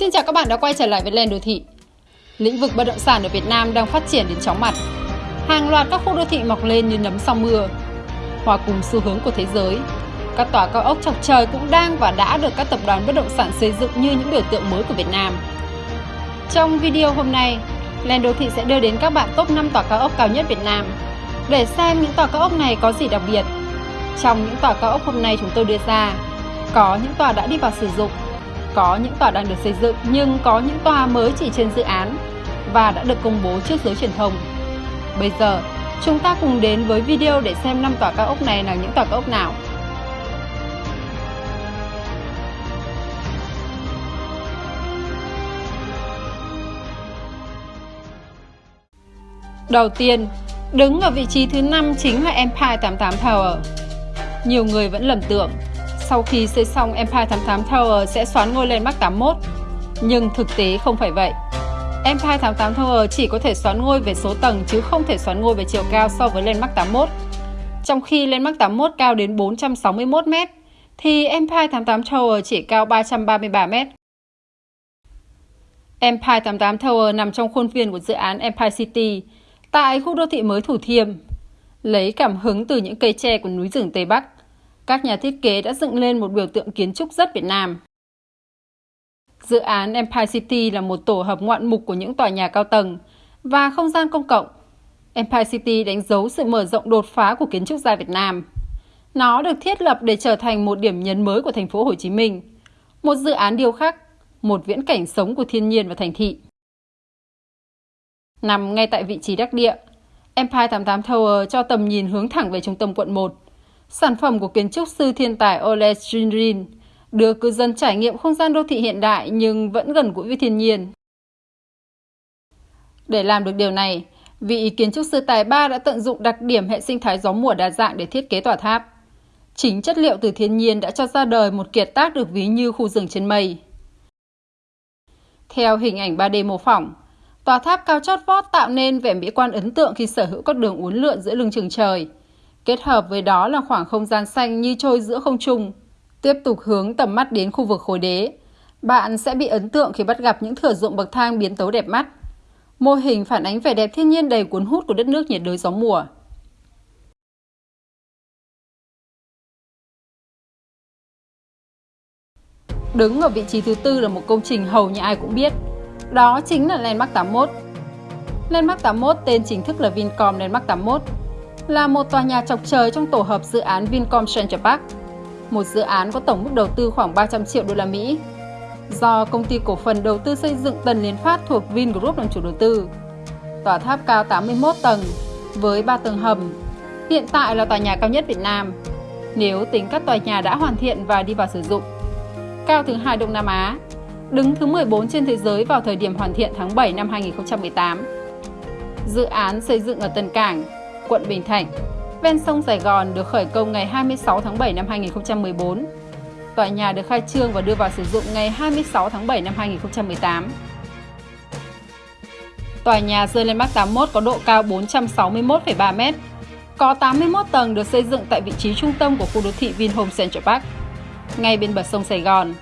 Xin chào các bạn đã quay trở lại với Lên Đô Thị. Lĩnh vực bất động sản ở Việt Nam đang phát triển đến chóng mặt. Hàng loạt các khu đô thị mọc lên như nấm sau mưa. Hòa cùng xu hướng của thế giới, các tòa cao ốc chọc trời cũng đang và đã được các tập đoàn bất động sản xây dựng như những biểu tượng mới của Việt Nam. Trong video hôm nay, Lên Đô Thị sẽ đưa đến các bạn top 5 tòa cao ốc cao nhất Việt Nam để xem những tòa cao ốc này có gì đặc biệt. Trong những tòa cao ốc hôm nay chúng tôi đưa ra, có những tòa đã đi vào sử dụng có những tòa đang được xây dựng nhưng có những tòa mới chỉ trên dự án và đã được công bố trước giới truyền thông. Bây giờ, chúng ta cùng đến với video để xem 5 tòa cao ốc này là những tòa cao ốc nào. Đầu tiên, đứng ở vị trí thứ 5 chính là Empire 88 Tower. Nhiều người vẫn lầm tưởng sau khi xây xong Empire 88 Tower sẽ xoán ngôi lên Mark 81. Nhưng thực tế không phải vậy. Empire 88 Tower chỉ có thể xoán ngôi về số tầng chứ không thể xoán ngôi về chiều cao so với lên Mark 81. Trong khi lên Mark 81 cao đến 461 m, thì Empire 88 Tower chỉ cao 333 m. Empire 88 Tower nằm trong khuôn viên của dự án Empire City tại khu đô thị mới Thủ Thiêm, lấy cảm hứng từ những cây tre của núi rừng Tây Bắc các nhà thiết kế đã dựng lên một biểu tượng kiến trúc rất Việt Nam. Dự án Empire City là một tổ hợp ngoạn mục của những tòa nhà cao tầng và không gian công cộng. Empire City đánh dấu sự mở rộng đột phá của kiến trúc gia Việt Nam. Nó được thiết lập để trở thành một điểm nhấn mới của thành phố Hồ Chí Minh, một dự án điêu khắc, một viễn cảnh sống của thiên nhiên và thành thị. Nằm ngay tại vị trí đắc địa, Empire 88 Tower cho tầm nhìn hướng thẳng về trung tâm quận 1, Sản phẩm của kiến trúc sư thiên tài Ole Schindrin đưa cư dân trải nghiệm không gian đô thị hiện đại nhưng vẫn gần gũi với thiên nhiên. Để làm được điều này, vị kiến trúc sư tài ba đã tận dụng đặc điểm hệ sinh thái gió mùa đa dạng để thiết kế tòa tháp. Chính chất liệu từ thiên nhiên đã cho ra đời một kiệt tác được ví như khu rừng trên mây. Theo hình ảnh 3D mô phỏng, tòa tháp cao chót vót tạo nên vẻ mỹ quan ấn tượng khi sở hữu các đường uốn lượn giữa lưng chừng trời – Kết hợp với đó là khoảng không gian xanh như trôi giữa không trung. Tiếp tục hướng tầm mắt đến khu vực khối đế. Bạn sẽ bị ấn tượng khi bắt gặp những thửa ruộng bậc thang biến tấu đẹp mắt. Mô hình phản ánh vẻ đẹp thiên nhiên đầy cuốn hút của đất nước nhiệt đới gió mùa. Đứng ở vị trí thứ tư là một công trình hầu như ai cũng biết. Đó chính là Landmark 81. Landmark 81 tên chính thức là Vincom Landmark 81 là một tòa nhà chọc trời trong tổ hợp dự án Vincom Central Park, một dự án có tổng mức đầu tư khoảng 300 triệu đô la Mỹ. Do công ty cổ phần đầu tư xây dựng Tần Liên Phát thuộc Vingroup làm chủ đầu tư. Tòa tháp cao 81 tầng với 3 tầng hầm, hiện tại là tòa nhà cao nhất Việt Nam nếu tính các tòa nhà đã hoàn thiện và đi vào sử dụng. Cao thứ hai Đông Nam Á, đứng thứ 14 trên thế giới vào thời điểm hoàn thiện tháng 7 năm 2018. Dự án xây dựng ở Tân Cảng, quận Bình Thạnh, ven sông Sài Gòn được khởi công ngày 26 tháng 7 năm 2014. Tòa nhà được khai trương và đưa vào sử dụng ngày 26 tháng 7 năm 2018. Tòa nhà rơi lên mắt 81 có độ cao 461,3 m, có 81 tầng được xây dựng tại vị trí trung tâm của khu đô thị Vinhome Central Park, ngay bên bờ sông Sài Gòn.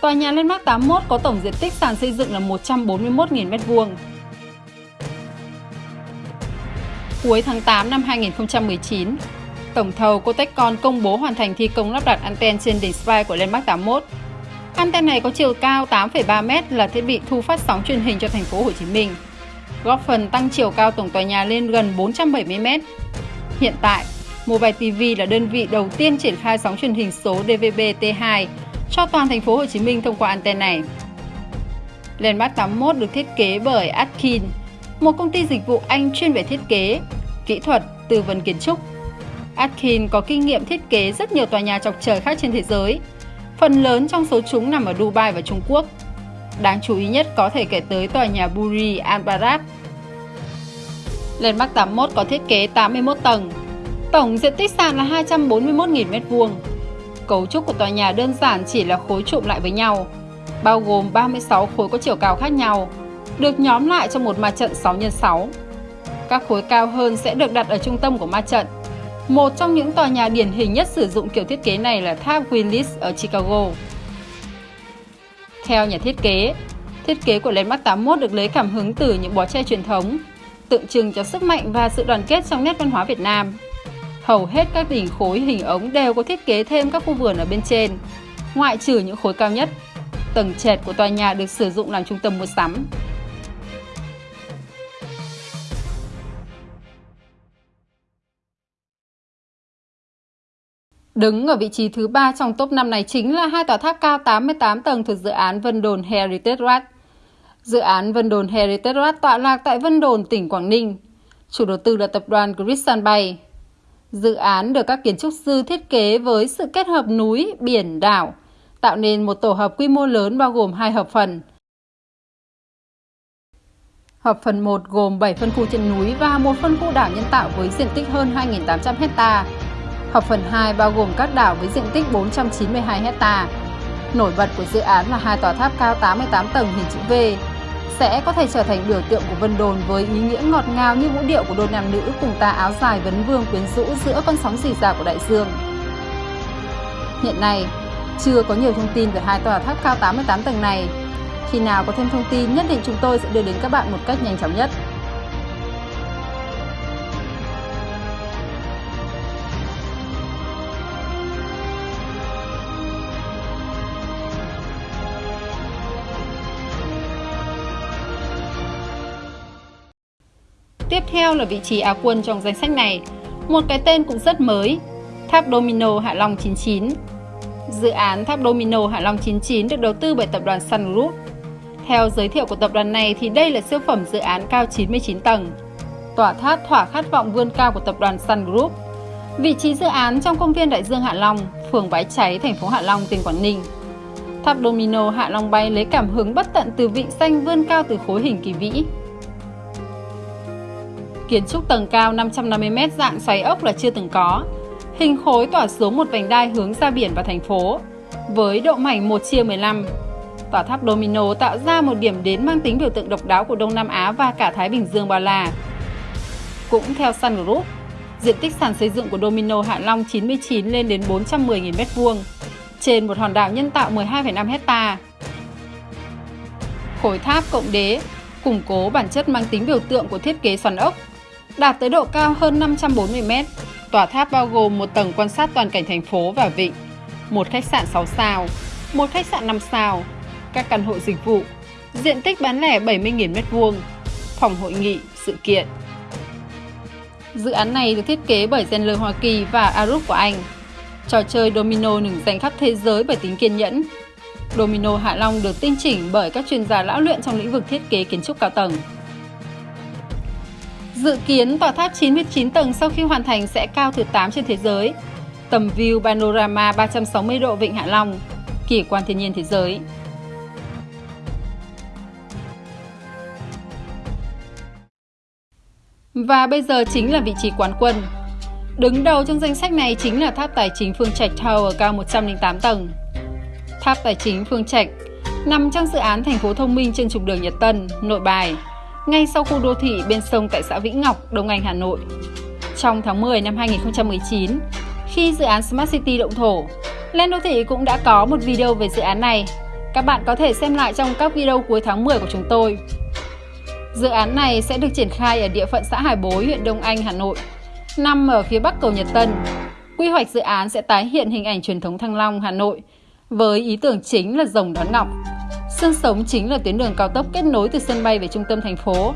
Tòa nhà Landmark 81 có tổng diện tích sàn xây dựng là 141.000 m2, Cuối tháng 8 năm 2019, tổng thầu Cotecon công bố hoàn thành thi công lắp đặt anten trên đỉnh spire của Landmark 81. Anten này có chiều cao 8,3 m là thiết bị thu phát sóng truyền hình cho thành phố Hồ Chí Minh, góp phần tăng chiều cao tổng tòa nhà lên gần 470 m. Hiện tại, Mobile TV là đơn vị đầu tiên triển khai sóng truyền hình số DVB-T2 cho toàn thành phố Hồ Chí Minh thông qua anten này. Landmark 81 được thiết kế bởi Atkin, một công ty dịch vụ Anh chuyên về thiết kế, kỹ thuật, tư vấn kiến trúc. Atkin có kinh nghiệm thiết kế rất nhiều tòa nhà chọc trời khác trên thế giới. Phần lớn trong số chúng nằm ở Dubai và Trung Quốc. Đáng chú ý nhất có thể kể tới tòa nhà Burj Al Arab. Landmark 81 có thiết kế 81 tầng. Tổng diện tích sàn là 241.000 m2. Cấu trúc của tòa nhà đơn giản chỉ là khối trụm lại với nhau, bao gồm 36 khối có chiều cao khác nhau, được nhóm lại trong một ma trận 6x6. Các khối cao hơn sẽ được đặt ở trung tâm của ma trận. Một trong những tòa nhà điển hình nhất sử dụng kiểu thiết kế này là tháp Willis ở Chicago. Theo nhà thiết kế, thiết kế của Landmark 81 được lấy cảm hứng từ những bó tre truyền thống, tượng trưng cho sức mạnh và sự đoàn kết trong nét văn hóa Việt Nam. Hầu hết các đỉnh khối hình ống đều có thiết kế thêm các khu vườn ở bên trên, ngoại trừ những khối cao nhất. Tầng trệt của tòa nhà được sử dụng làm trung tâm mua sắm. Đứng ở vị trí thứ ba trong top 5 này chính là hai tòa tháp cao 88 tầng thuộc dự án Vân Đồn Heritage Road. Dự án Vân Đồn Heritage Road tọa lạc tại Vân Đồn, tỉnh Quảng Ninh. Chủ đầu tư là tập đoàn Christian Bay. Dự án được các kiến trúc sư thiết kế với sự kết hợp núi, biển, đảo, tạo nên một tổ hợp quy mô lớn bao gồm hai hợp phần. Hợp phần 1 gồm 7 phân khu trên núi và một phân khu đảo nhân tạo với diện tích hơn 2.800 hectare Hợp phần 2 bao gồm các đảo với diện tích 492 hecta. Nổi bật của dự án là hai tòa tháp cao 88 tầng hình chữ V sẽ có thể trở thành biểu tượng của Vân Đồn với ý nghĩa ngọt ngào như vũ điệu của đôi nam nữ cùng ta áo dài vấn vương quyến rũ giữa con sóng rì rào của đại dương. Hiện nay, chưa có nhiều thông tin về hai tòa tháp cao 88 tầng này. Khi nào có thêm thông tin, nhất định chúng tôi sẽ đưa đến các bạn một cách nhanh chóng nhất. Tiếp theo là vị trí Á quân trong danh sách này, một cái tên cũng rất mới, Tháp Domino Hạ Long 99. Dự án Tháp Domino Hạ Long 99 được đầu tư bởi tập đoàn Sun Group. Theo giới thiệu của tập đoàn này thì đây là siêu phẩm dự án cao 99 tầng. Tòa tháp thỏa khát vọng vươn cao của tập đoàn Sun Group. Vị trí dự án trong công viên Đại Dương Hạ Long, phường Bãi Cháy, thành phố Hạ Long, tỉnh Quảng Ninh. Tháp Domino Hạ Long bay lấy cảm hứng bất tận từ vị xanh vươn cao từ khối hình kỳ vĩ, Kiến trúc tầng cao 550m dạng xoáy ốc là chưa từng có. Hình khối tỏa xuống một vành đai hướng ra biển và thành phố, với độ mảnh 1 chia 15. Tòa tháp Domino tạo ra một điểm đến mang tính biểu tượng độc đáo của Đông Nam Á và cả Thái Bình Dương bao la. Cũng theo Sun Group, diện tích sàn xây dựng của Domino Hạ Long 99 lên đến 410.000 m2, trên một hòn đảo nhân tạo 12,5 hecta. Khối tháp cộng đế củng cố bản chất mang tính biểu tượng của thiết kế xoắn ốc đạt tới độ cao hơn 540 m. Tòa tháp bao gồm một tầng quan sát toàn cảnh thành phố và vịnh, một khách sạn 6 sao, một khách sạn 5 sao, các căn hộ dịch vụ, diện tích bán lẻ 70.000 m2, phòng hội nghị, sự kiện. Dự án này được thiết kế bởi Zenler Hoa Kỳ và Arup của Anh. Trò chơi domino nổi danh khắp thế giới bởi tính kiên nhẫn. Domino Hạ Long được tinh chỉnh bởi các chuyên gia lão luyện trong lĩnh vực thiết kế kiến trúc cao tầng. Dự kiến tòa tháp 99 tầng sau khi hoàn thành sẽ cao thứ 8 trên thế giới. Tầm view panorama 360 độ Vịnh Hạ Long, kỳ quan thiên nhiên thế giới. Và bây giờ chính là vị trí quán quân. Đứng đầu trong danh sách này chính là tháp tài chính Phương Trạch Tower cao 108 tầng. Tháp tài chính Phương Trạch nằm trong dự án thành phố thông minh trên trục đường Nhật Tân, Nội Bài, ngay sau khu đô thị bên sông tại xã Vĩnh Ngọc, Đông Anh, Hà Nội. Trong tháng 10 năm 2019, khi dự án Smart City động thổ, Lên Đô Thị cũng đã có một video về dự án này. Các bạn có thể xem lại trong các video cuối tháng 10 của chúng tôi. Dự án này sẽ được triển khai ở địa phận xã Hải Bối, huyện Đông Anh, Hà Nội, nằm ở phía bắc cầu Nhật Tân. Quy hoạch dự án sẽ tái hiện hình ảnh truyền thống Thăng Long, Hà Nội, với ý tưởng chính là rồng đón ngọc. Sân sống chính là tuyến đường cao tốc kết nối từ sân bay về trung tâm thành phố,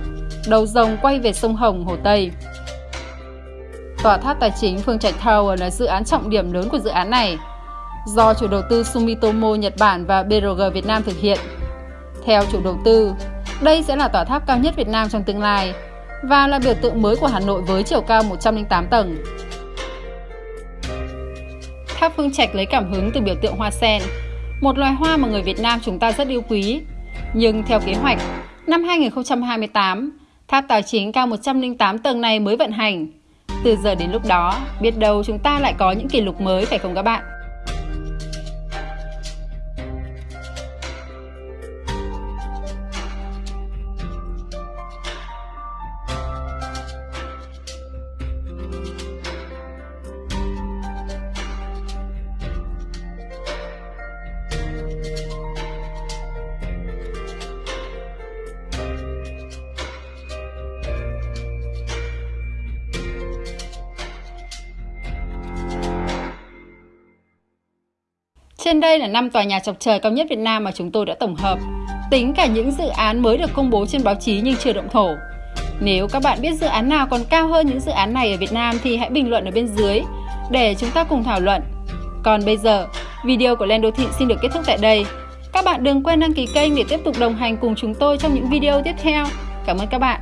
đầu rồng quay về sông Hồng, Hồ Tây. Tòa tháp tài chính Phương Trạch Tower là dự án trọng điểm lớn của dự án này, do chủ đầu tư Sumitomo Nhật Bản và BRG Việt Nam thực hiện. Theo chủ đầu tư, đây sẽ là tòa tháp cao nhất Việt Nam trong tương lai và là biểu tượng mới của Hà Nội với chiều cao 108 tầng. Tháp Phương Trạch lấy cảm hứng từ biểu tượng hoa sen, một loài hoa mà người Việt Nam chúng ta rất yêu quý. Nhưng theo kế hoạch, năm 2028, tháp tài chính cao 108 tầng này mới vận hành. Từ giờ đến lúc đó, biết đâu chúng ta lại có những kỷ lục mới phải không các bạn? Trên đây là 5 tòa nhà chọc trời cao nhất Việt Nam mà chúng tôi đã tổng hợp, tính cả những dự án mới được công bố trên báo chí nhưng chưa động thổ. Nếu các bạn biết dự án nào còn cao hơn những dự án này ở Việt Nam thì hãy bình luận ở bên dưới để chúng ta cùng thảo luận. Còn bây giờ, video của Lên Đô Thị xin được kết thúc tại đây. Các bạn đừng quên đăng ký kênh để tiếp tục đồng hành cùng chúng tôi trong những video tiếp theo. Cảm ơn các bạn.